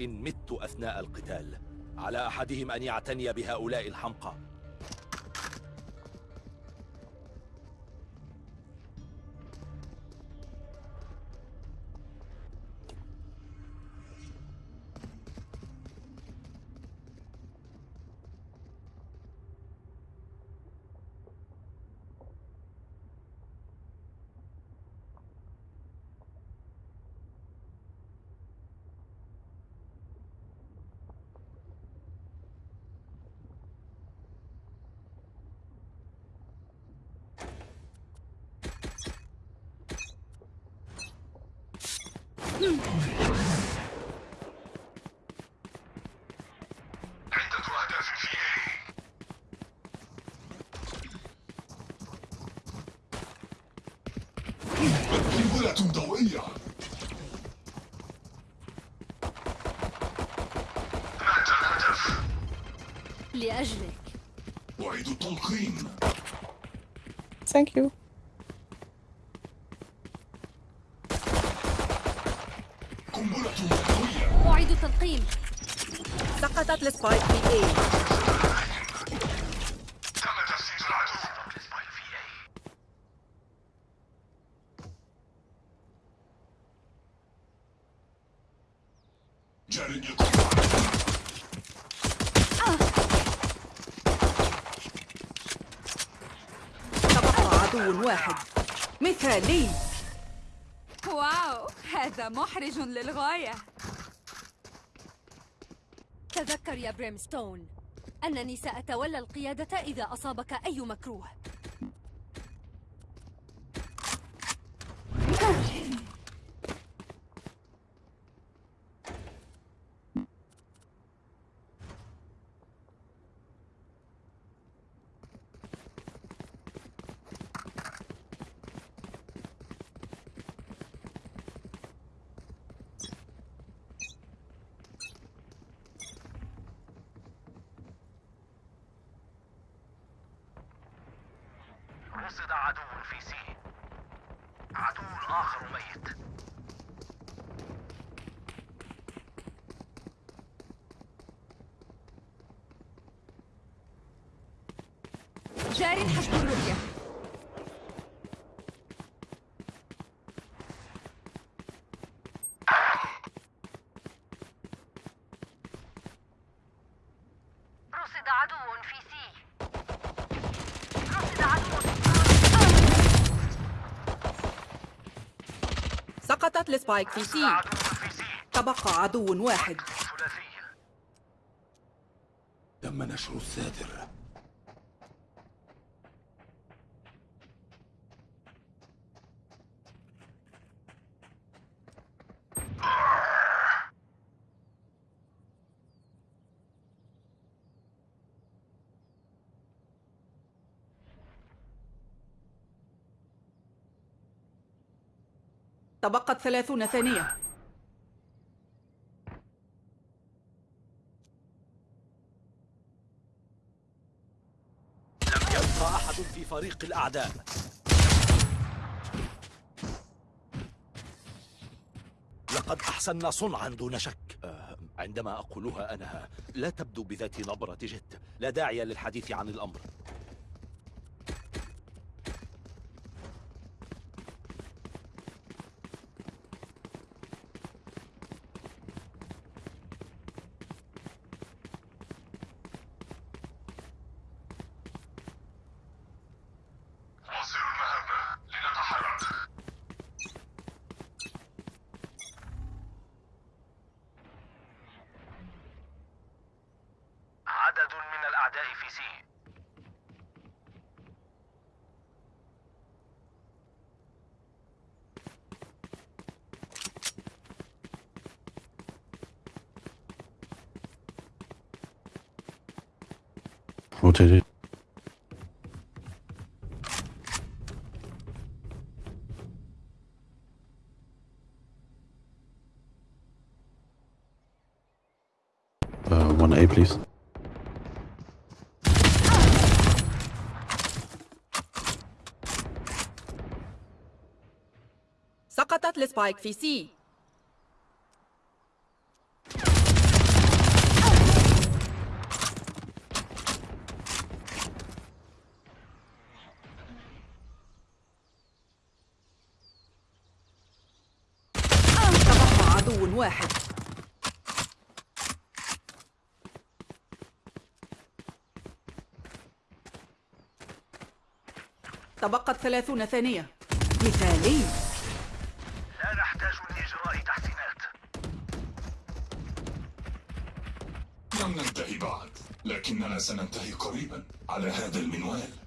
إن مت أثناء القتال على أحدهم أن يعتني بهؤلاء الحمقى. لأجلك. أعيد التلقيم Thank you. قنبلة ضوئية أعيد التلقيم سقطت السبايك في اي تم تسديد العدو جار يقوم تبقى عدو واحد. مثالي. واو هذا محرج للغاية. تذكر يا بريمستون أنني سأتولى القيادة إذا أصابك أي مكروه. رصد عدو في سي عدو الآخر ميت جار حسب الرؤية رصد عدو في C رصد عدو سقطت ال spike في C تبقى عدو واحد. تم نشر الساتر تبقت ثلاثون ثانية. لم يبقى أحد في فريق الأعداء. لقد أحسننا صنعا دون شك. آه، عندما أقولها أنا لا تبدو بذات نبرة جد. لا داعي للحديث عن الأمر. Rotated. Uh, 1A, please. سقطت السبايك في سي واحد. تبقت ثلاثون ثانية. مثالي. لا نحتاج لإجراء تحسينات. لم ننتهي بعد لكننا سننتهي قريبا على هذا المنوال.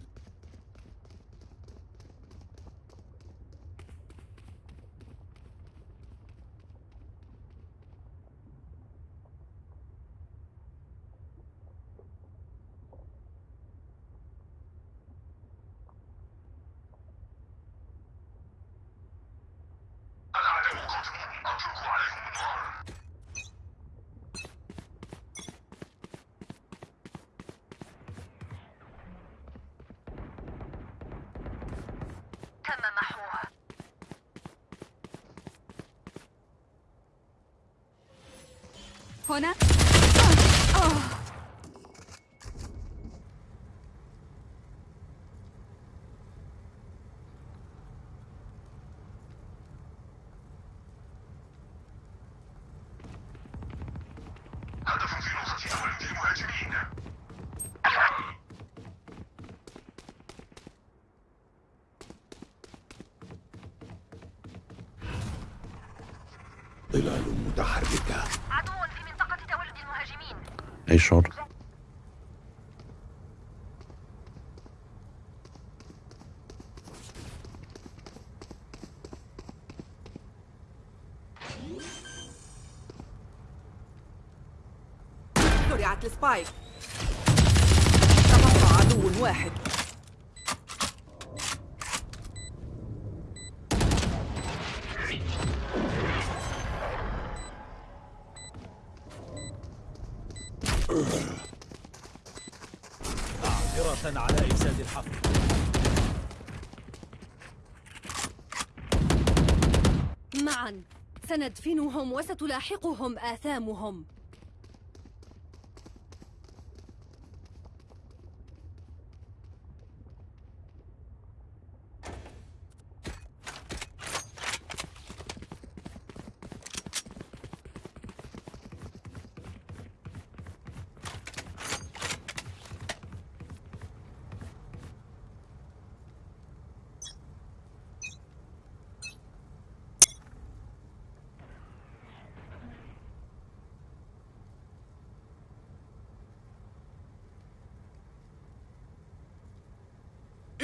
هنا هدف في نقطة تولد المهاجمين ظلال متحركة عدو في منطقة تولد المهاجمين Short. زرعت السبايك تبقى عدو واحد سندفنهم وستلاحقهم آثامهم.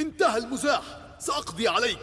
انتهى المزاح. سأقضي عليك.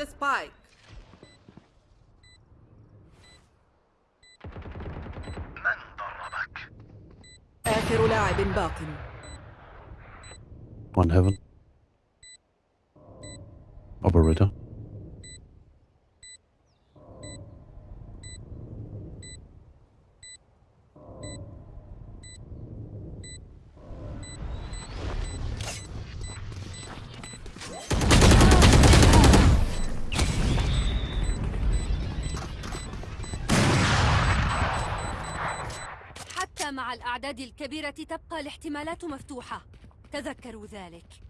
زرعت السبايك من ضربك؟ آخر لاعب باق One heaven. Operator. الكبيرة تبقى الاحتمالات مفتوحة. تذكروا ذلك.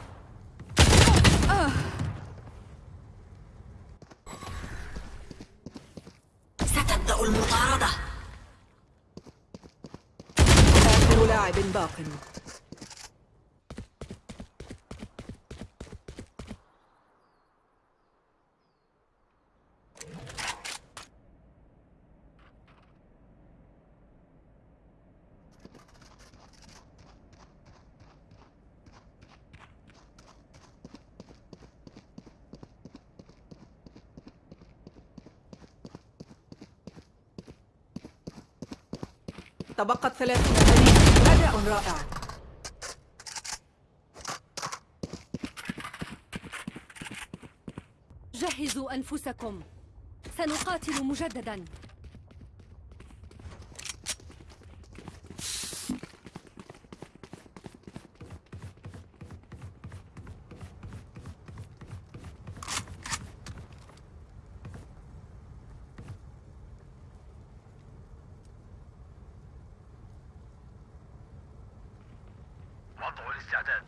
باق تبقت ثلاثون ثانية رائع. جهزوا أنفسكم. سنقاتل مجددا وضع الاستعداد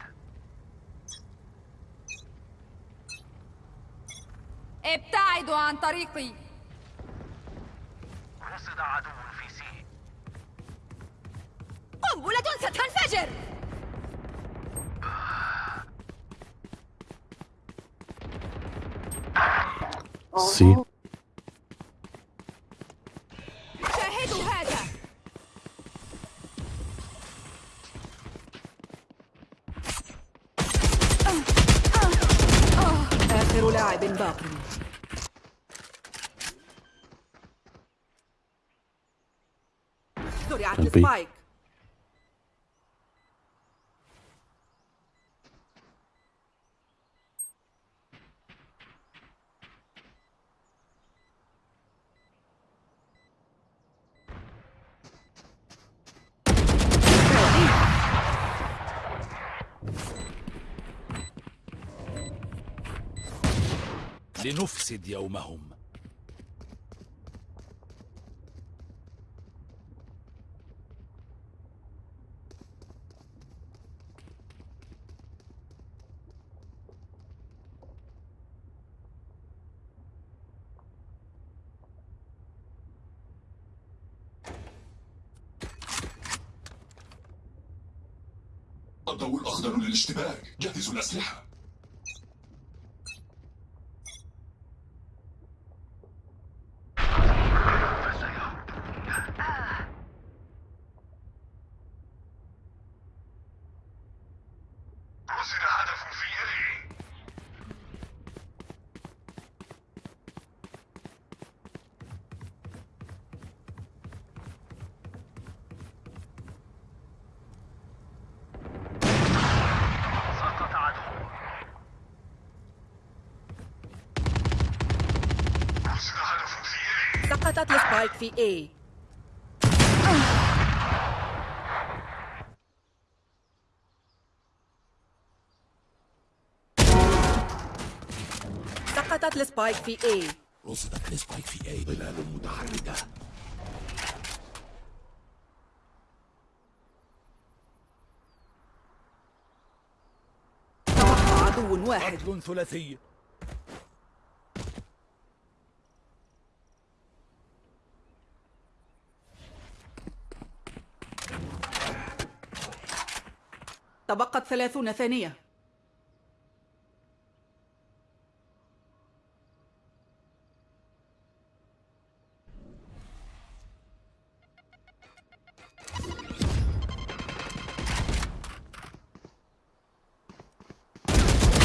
ابتعدوا عن طريقي رصد عدو في سي. قنبلة ستنفجر. C. السبايك لنفسد يومهم. الضوء الأخضر للاشتباك. جهزوا الأسلحة رصد هدف في إيه سقط عدو رصد هدف في A سقطت ال spike في A. سقطت ال spike في A. رصدت ال spike في A ظلال متحركة. عدو واحد. قتل ثلاثي. تبقت ثلاثون ثانية.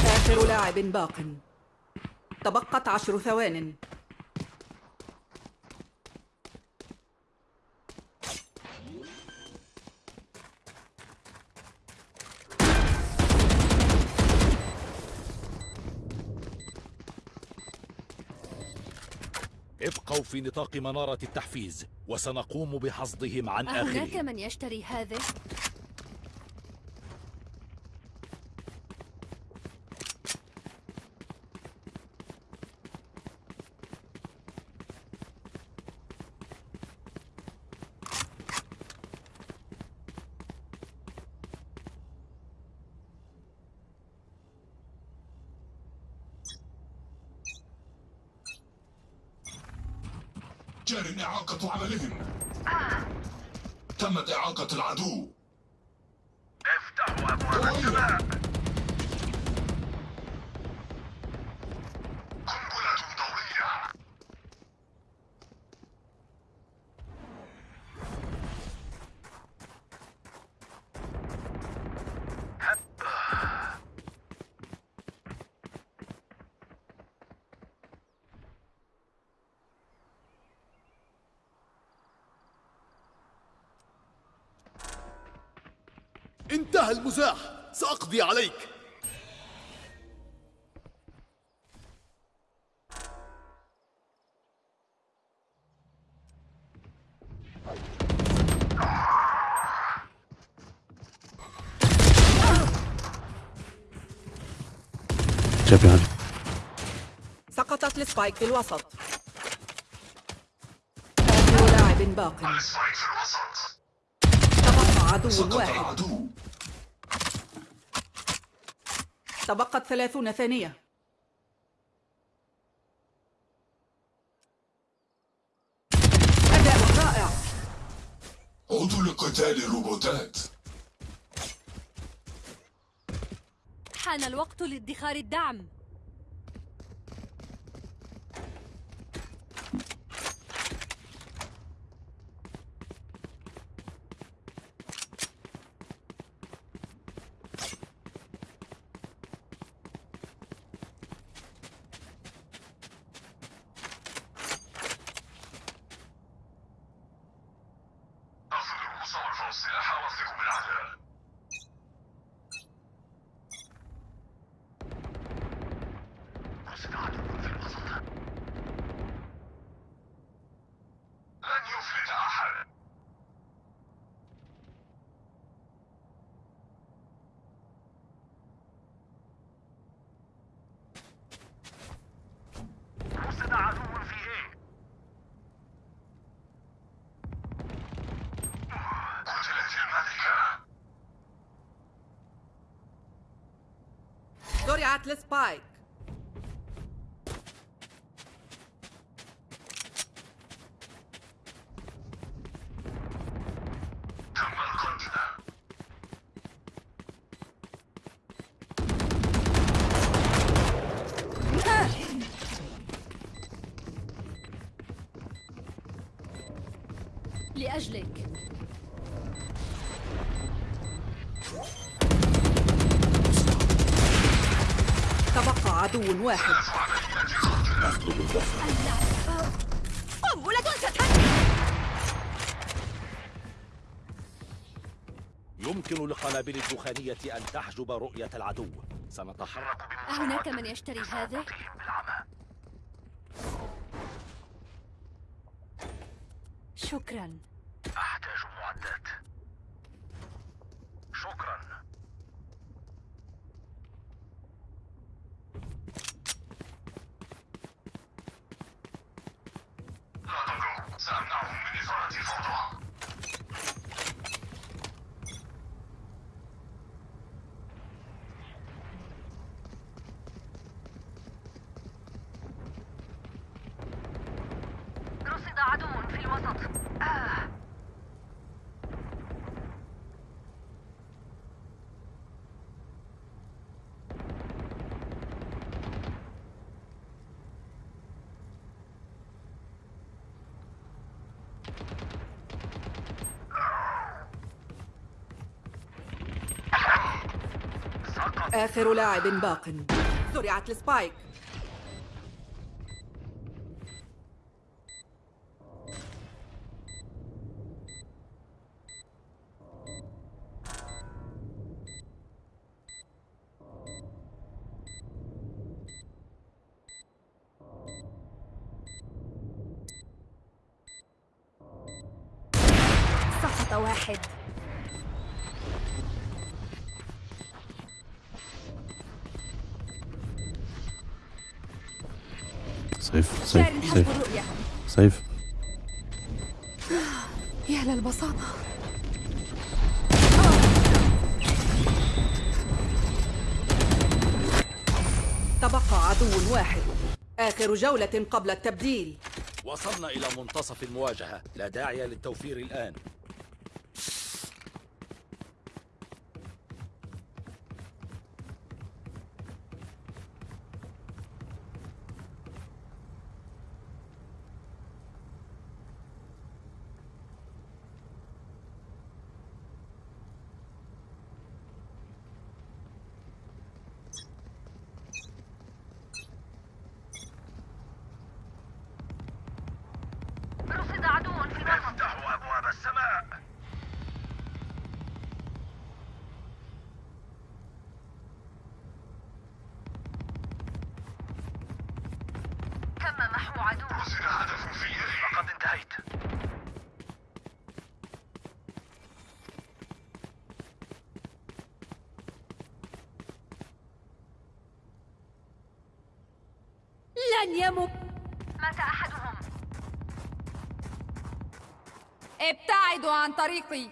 آخر لاعب باق. تبقت عشر ثوان. ابقوا في نطاق منارة التحفيز وسنقوم بحصدهم عن أهناك آخرهم من يشتري هذه؟ انتهى المزاح. سأقضي عليك. يعني سقطت السبايك في الوسط. لاعب باق. تبقى عدو واحد. العدو تبقت ثلاثون ثانية. أداء رائع. عودوا لقتال الروبوتات. حان الوقت لادخار الدعم أخذوا المصارف والسلاح واثقوا بالعداء رصد عدو في الوسط لن يفلت أحد رصد عدو في إيه قتلت الملكة زرعت السبايك تم تبقى عدو واحد. قنبلة يمكن للقنابل الدخانية أن تحجب رؤية العدو. سنتحرك أهناك من يشتري هذا؟ شكرا. أحتاج معدات. شكرا. من إثارة الفوضى رصد آخر لاعب باق. زرعت السبايك. سقط واحد. سيف سيف سيف. سيف. يا للبساطة تبقى عدو واحد. آخر جولة قبل التبديل. وصلنا إلى منتصف المواجهة. لا داعي للتوفير الآن رصد عدو في الوسط افتحوا أبواب السماء تم محو عدو رصد هدف في لقد انتهيت. لن يمت. مات أحدهم. ابتعدوا عن طريقي.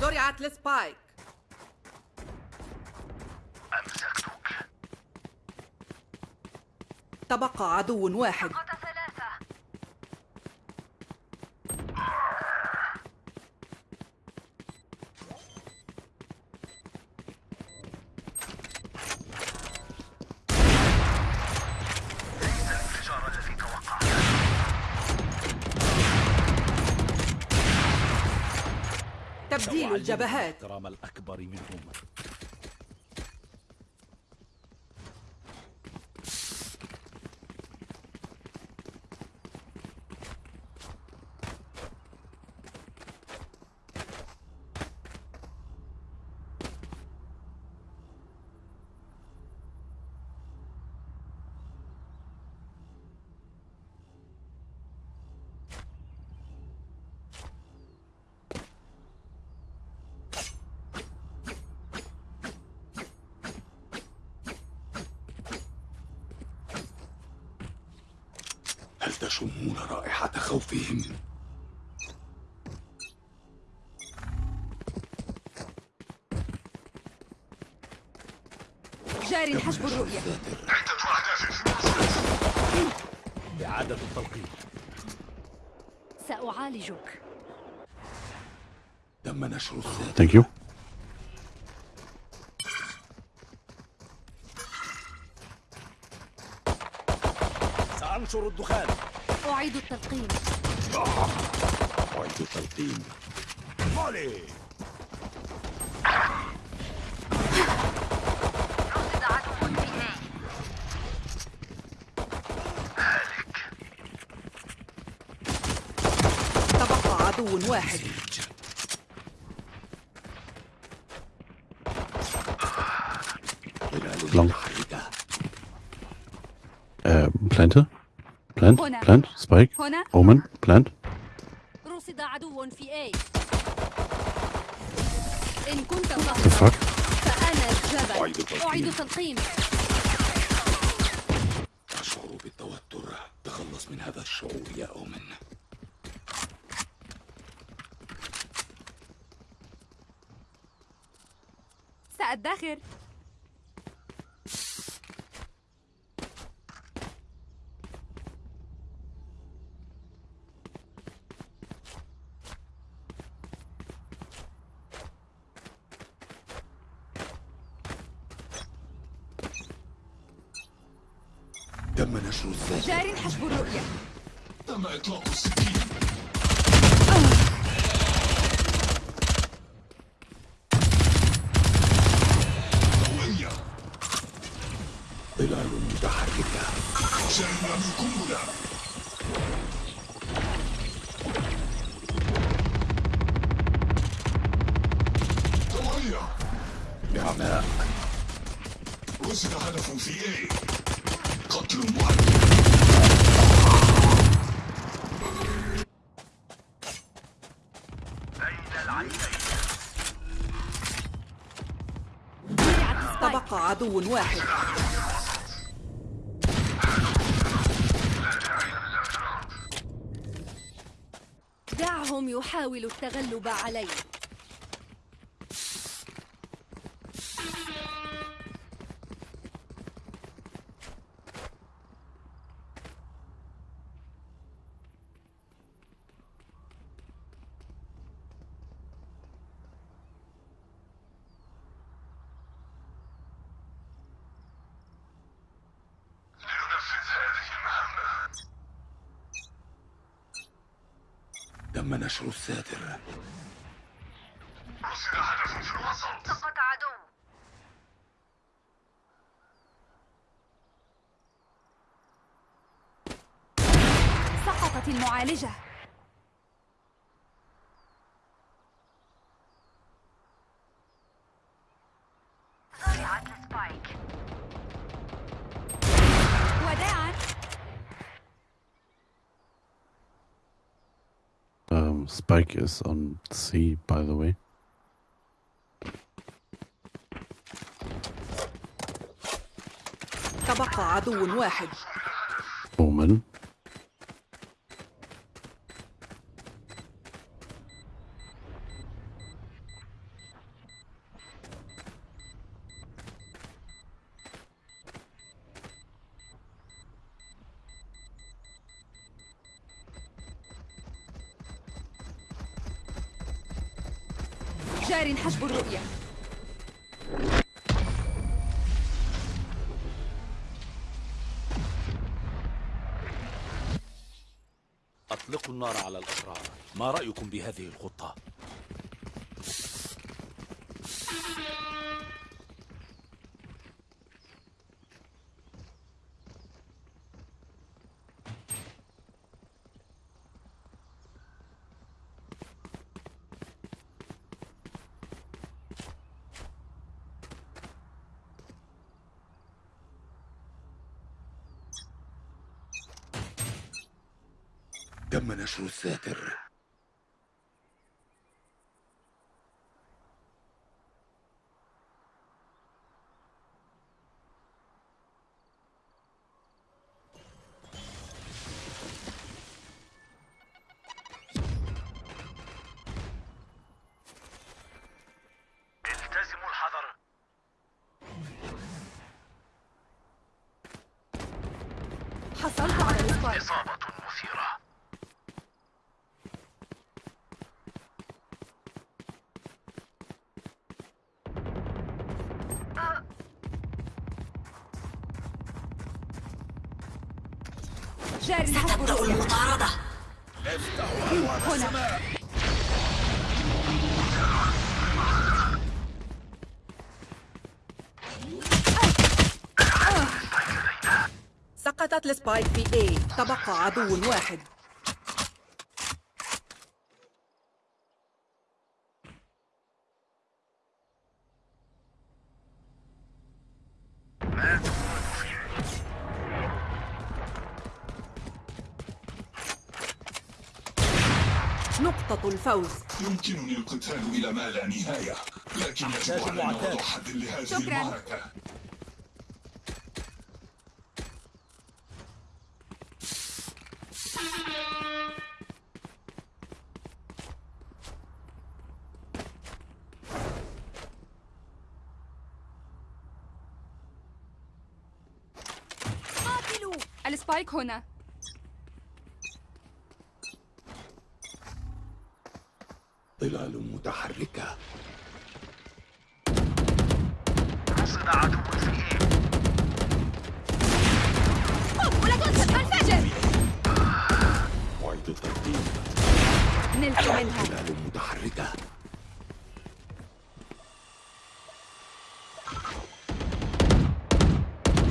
زرعت لسبايك تبقى عدو واحد. تبديل الجبهات. الأكبر منهم. هل تشمون رائحة خوفهم؟ جار حسب الرؤية في الوسط إعادة التلقيم سأعالجك تم نشر الذات Thank you. سأنشر الدخان. أعيد التلقيم أعيد تلقيم مولي. رصد عدو في إيه تبقى عدو واحد. متحركة Äh, Plante. Plant. Spike. هنا Omen. Plant. رصد عدو في A إن كنت fuck? فأنا الجبل. أعيد التلقيم أشعر بالتوتر تخلص من هذا الشعور يا أومن سأدخر متحركة نعماء رصد هدف في إيه قتل سبايك تبقى عدو واحد. يحاولوا التغلب علي تم نشر الساتر. هدف في الوسط عدو سقطت المعالجة. Um, Spike is on C, by the way. تبقى عدو واحد Omen. جار حجب الرؤية أطلقوا النار على الأشرار ما رأيكم بهذه الخطة؟ تم نشر الساتر. التزموا الحذر. حصلت على السبايك سقطت السبايك في A تبقى عدو واحد نقطة الفوز يمكنني القتال إلى ما لا نهاية لكن يجب علينا. وضع حد لهذه شكراً. المعركة السبايك هنا ظلال متحركة. رصد عدو في إيه قنبلة الفجر أعيد الترتيب. نلت منها. ظلال متحركة.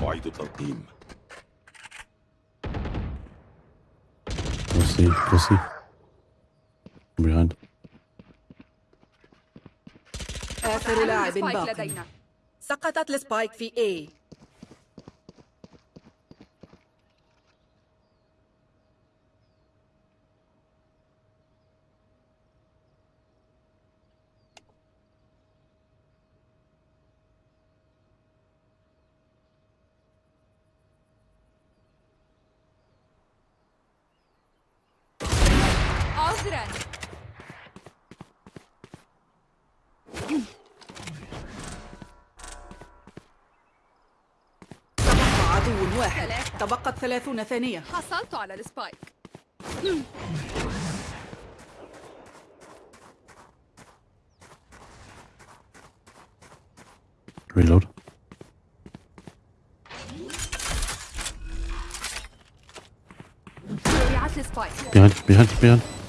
أعيد التلقيم Go go C. Behind. آخر لاعب ال spike باق لدينا سقطت ال spike في A عذرا تبقى عدو واحد ثلاثة. تبقت ثلاثون ثانية حصلت على السبايك Reload. السبايك Behind, behind, behind.